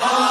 Oh,